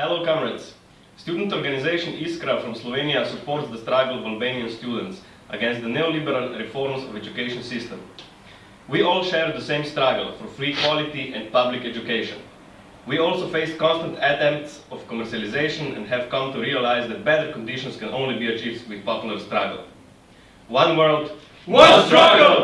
Hello comrades. Student organization Iskra from Slovenia supports the struggle of Albanian students against the neoliberal reforms of education system. We all share the same struggle for free quality and public education. We also face constant attempts of commercialization and have come to realize that better conditions can only be achieved with popular struggle. One world, One struggle!